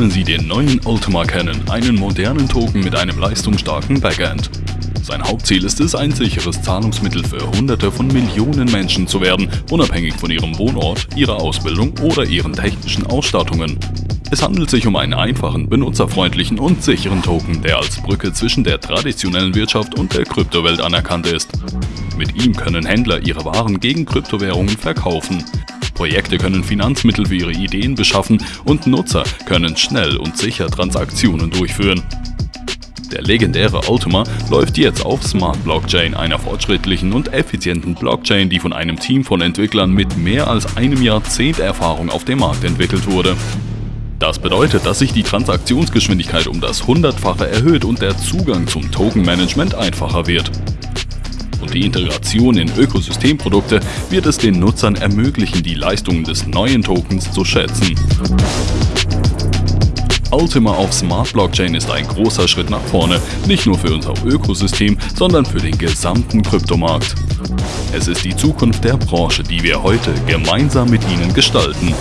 neuen Ultima kennen, einen modernen Token mit einem leistungsstarken Backend. Sein Hauptziel ist es, ein sicheres Zahlungsmittel für hunderte von Millionen Menschen zu werden, unabhängig von ihrem Wohnort, ihrer Ausbildung oder ihren technischen Ausstattungen. Es handelt sich um einen einfachen, benutzerfreundlichen und sicheren Token, der als Brücke zwischen der traditionellen Wirtschaft und der Kryptowelt anerkannt ist. Mit ihm können Händler ihre Waren gegen Kryptowährungen verkaufen. Projekte können Finanzmittel für ihre Ideen beschaffen und Nutzer können schnell und sicher Transaktionen durchführen. Der legendäre Ultima läuft jetzt auf Smart Blockchain, einer fortschrittlichen und effizienten Blockchain, die von einem Team von Entwicklern mit mehr als einem Jahrzehnt Erfahrung auf dem Markt entwickelt wurde. Das bedeutet, dass sich die Transaktionsgeschwindigkeit um das Hundertfache erhöht und der Zugang zum Tokenmanagement einfacher wird. Und die Integration in Ökosystemprodukte wird es den Nutzern ermöglichen, die Leistungen des neuen Tokens zu schätzen. Ultima auf Smart Blockchain ist ein großer Schritt nach vorne, nicht nur für unser Ökosystem, sondern für den gesamten Kryptomarkt. Es ist die Zukunft der Branche, die wir heute gemeinsam mit Ihnen gestalten.